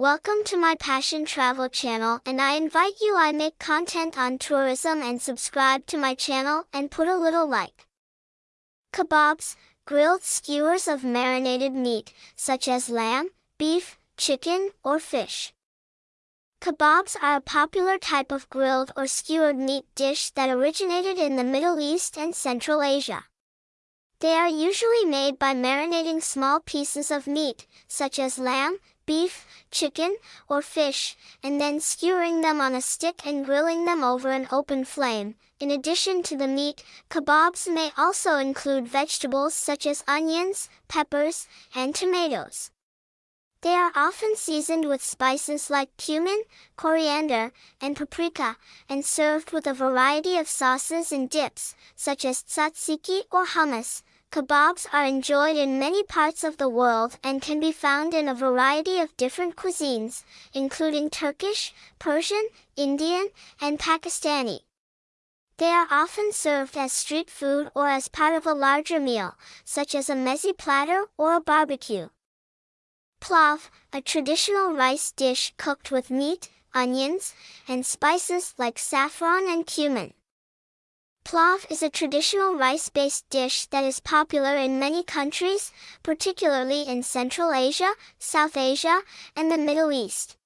Welcome to my Passion Travel channel and I invite you I make content on tourism and subscribe to my channel and put a little like. Kebabs, grilled skewers of marinated meat, such as lamb, beef, chicken, or fish. Kebabs are a popular type of grilled or skewered meat dish that originated in the Middle East and Central Asia. They are usually made by marinating small pieces of meat, such as lamb, beef, chicken, or fish, and then skewering them on a stick and grilling them over an open flame. In addition to the meat, kebabs may also include vegetables such as onions, peppers, and tomatoes. They are often seasoned with spices like cumin, coriander, and paprika, and served with a variety of sauces and dips, such as tzatziki or hummus, Kebabs are enjoyed in many parts of the world and can be found in a variety of different cuisines, including Turkish, Persian, Indian, and Pakistani. They are often served as street food or as part of a larger meal, such as a meze platter or a barbecue. Plov, a traditional rice dish cooked with meat, onions, and spices like saffron and cumin. Plov is a traditional rice-based dish that is popular in many countries, particularly in Central Asia, South Asia, and the Middle East.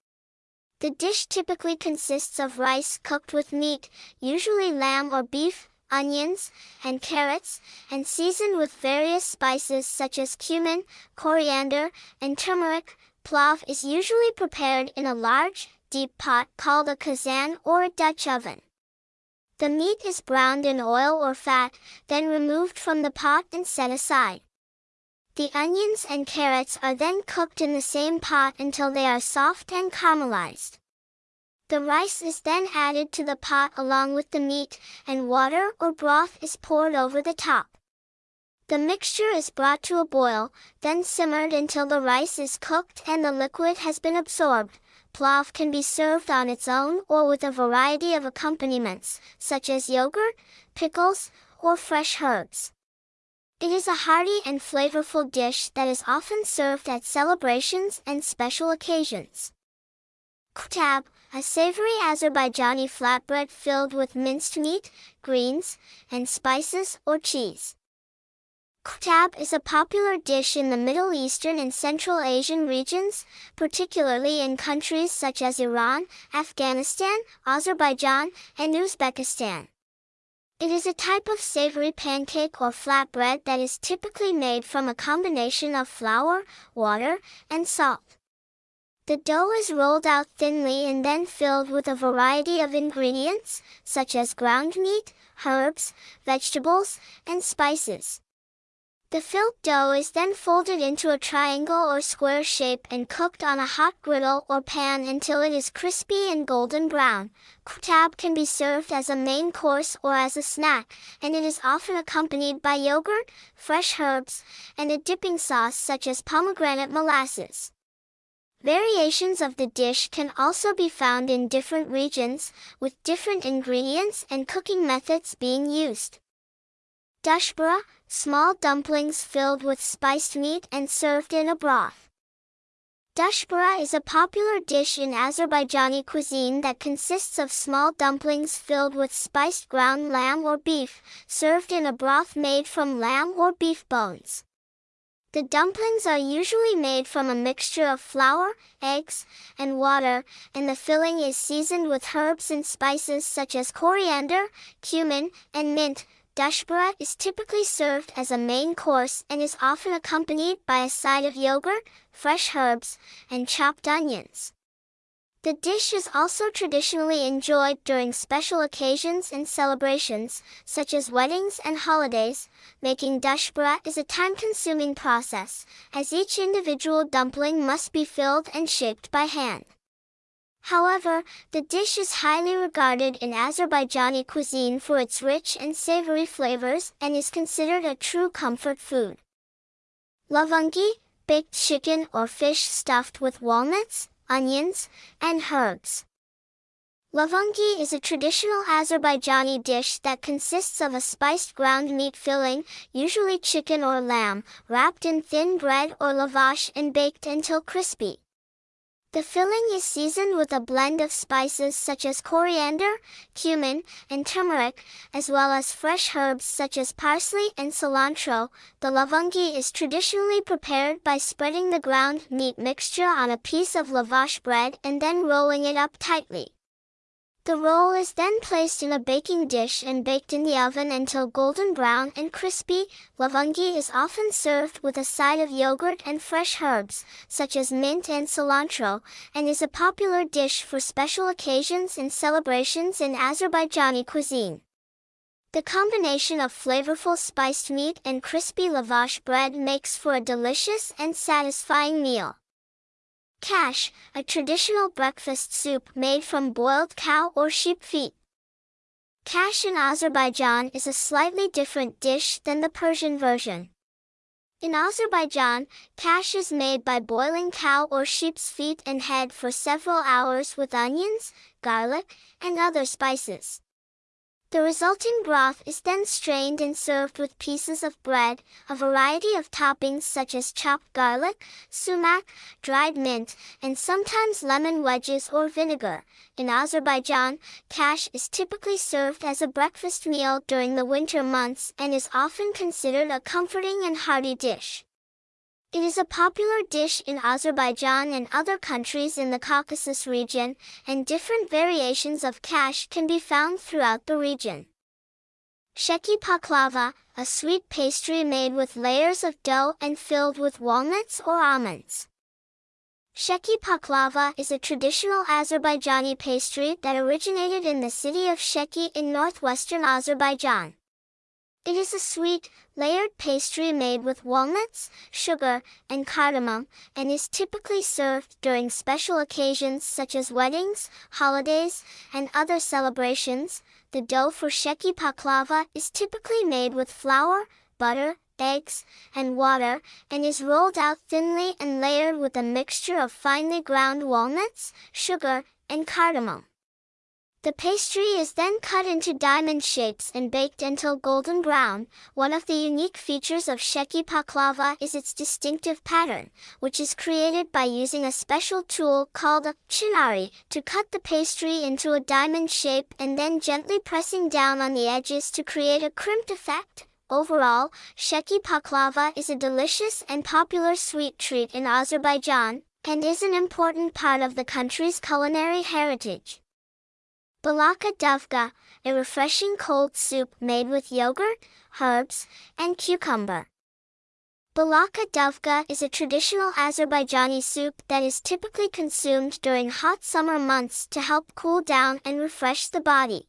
The dish typically consists of rice cooked with meat, usually lamb or beef, onions, and carrots, and seasoned with various spices such as cumin, coriander, and turmeric. Plov is usually prepared in a large, deep pot called a kazan or a Dutch oven. The meat is browned in oil or fat, then removed from the pot and set aside. The onions and carrots are then cooked in the same pot until they are soft and caramelized. The rice is then added to the pot along with the meat, and water or broth is poured over the top. The mixture is brought to a boil, then simmered until the rice is cooked and the liquid has been absorbed, Plov can be served on its own or with a variety of accompaniments, such as yogurt, pickles, or fresh herbs. It is a hearty and flavorful dish that is often served at celebrations and special occasions. Koutab, a savory Azerbaijani flatbread filled with minced meat, greens, and spices or cheese. Koutab is a popular dish in the Middle Eastern and Central Asian regions, particularly in countries such as Iran, Afghanistan, Azerbaijan, and Uzbekistan. It is a type of savory pancake or flatbread that is typically made from a combination of flour, water, and salt. The dough is rolled out thinly and then filled with a variety of ingredients, such as ground meat, herbs, vegetables, and spices. The filled dough is then folded into a triangle or square shape and cooked on a hot griddle or pan until it is crispy and golden brown. Koutab can be served as a main course or as a snack, and it is often accompanied by yogurt, fresh herbs, and a dipping sauce such as pomegranate molasses. Variations of the dish can also be found in different regions, with different ingredients and cooking methods being used. Dushbara, small dumplings filled with spiced meat and served in a broth. Dushbara is a popular dish in Azerbaijani cuisine that consists of small dumplings filled with spiced ground lamb or beef, served in a broth made from lamb or beef bones. The dumplings are usually made from a mixture of flour, eggs, and water, and the filling is seasoned with herbs and spices such as coriander, cumin, and mint, Dushbara is typically served as a main course and is often accompanied by a side of yogurt, fresh herbs, and chopped onions. The dish is also traditionally enjoyed during special occasions and celebrations, such as weddings and holidays. Making dushbara is a time-consuming process, as each individual dumpling must be filled and shaped by hand. However, the dish is highly regarded in Azerbaijani cuisine for its rich and savory flavors and is considered a true comfort food. Lavangi, baked chicken or fish stuffed with walnuts, onions, and herbs. Lavangi is a traditional Azerbaijani dish that consists of a spiced ground meat filling, usually chicken or lamb, wrapped in thin bread or lavash and baked until crispy. The filling is seasoned with a blend of spices such as coriander, cumin, and turmeric, as well as fresh herbs such as parsley and cilantro. The lavangi is traditionally prepared by spreading the ground meat mixture on a piece of lavash bread and then rolling it up tightly. The roll is then placed in a baking dish and baked in the oven until golden brown and crispy. Lavangi is often served with a side of yogurt and fresh herbs, such as mint and cilantro, and is a popular dish for special occasions and celebrations in Azerbaijani cuisine. The combination of flavorful spiced meat and crispy lavash bread makes for a delicious and satisfying meal. Kash, a traditional breakfast soup made from boiled cow or sheep feet. Kash in Azerbaijan is a slightly different dish than the Persian version. In Azerbaijan, kash is made by boiling cow or sheep's feet and head for several hours with onions, garlic, and other spices. The resulting broth is then strained and served with pieces of bread, a variety of toppings such as chopped garlic, sumac, dried mint, and sometimes lemon wedges or vinegar. In Azerbaijan, kash is typically served as a breakfast meal during the winter months and is often considered a comforting and hearty dish. It is a popular dish in Azerbaijan and other countries in the Caucasus region, and different variations of kash can be found throughout the region. Sheki paklava, a sweet pastry made with layers of dough and filled with walnuts or almonds. Sheki paklava is a traditional Azerbaijani pastry that originated in the city of Sheki in northwestern Azerbaijan. It is a sweet, layered pastry made with walnuts, sugar, and cardamom, and is typically served during special occasions such as weddings, holidays, and other celebrations. The dough for sheki paklava is typically made with flour, butter, eggs, and water, and is rolled out thinly and layered with a mixture of finely ground walnuts, sugar, and cardamom. The pastry is then cut into diamond shapes and baked until golden brown. One of the unique features of sheki paklava is its distinctive pattern, which is created by using a special tool called a chinari to cut the pastry into a diamond shape and then gently pressing down on the edges to create a crimped effect. Overall, sheki paklava is a delicious and popular sweet treat in Azerbaijan, and is an important part of the country's culinary heritage. Balaka dovga, a refreshing cold soup made with yogurt, herbs, and cucumber. Balaka dovga is a traditional Azerbaijani soup that is typically consumed during hot summer months to help cool down and refresh the body.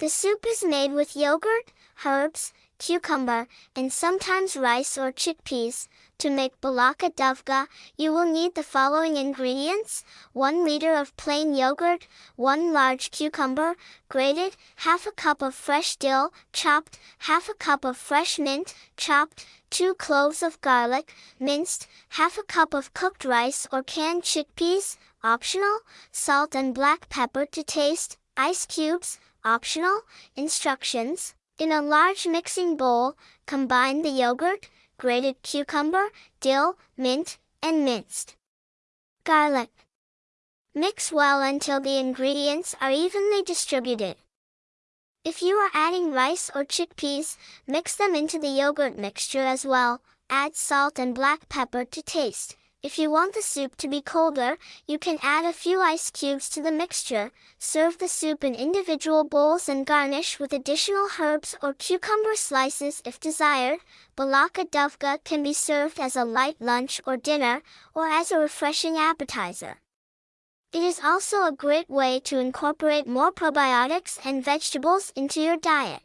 The soup is made with yogurt, herbs, cucumber, and sometimes rice or chickpeas. To make balaka dovga, you will need the following ingredients. 1 liter of plain yogurt, 1 large cucumber, grated, half a cup of fresh dill, chopped, half a cup of fresh mint, chopped, 2 cloves of garlic, minced, half a cup of cooked rice or canned chickpeas, optional, salt and black pepper to taste, ice cubes, optional, instructions. In a large mixing bowl, combine the yogurt, grated cucumber, dill, mint, and minced garlic. Mix well until the ingredients are evenly distributed. If you are adding rice or chickpeas, mix them into the yogurt mixture as well. Add salt and black pepper to taste. If you want the soup to be colder, you can add a few ice cubes to the mixture. Serve the soup in individual bowls and garnish with additional herbs or cucumber slices if desired. Balaka dovga can be served as a light lunch or dinner, or as a refreshing appetizer. It is also a great way to incorporate more probiotics and vegetables into your diet.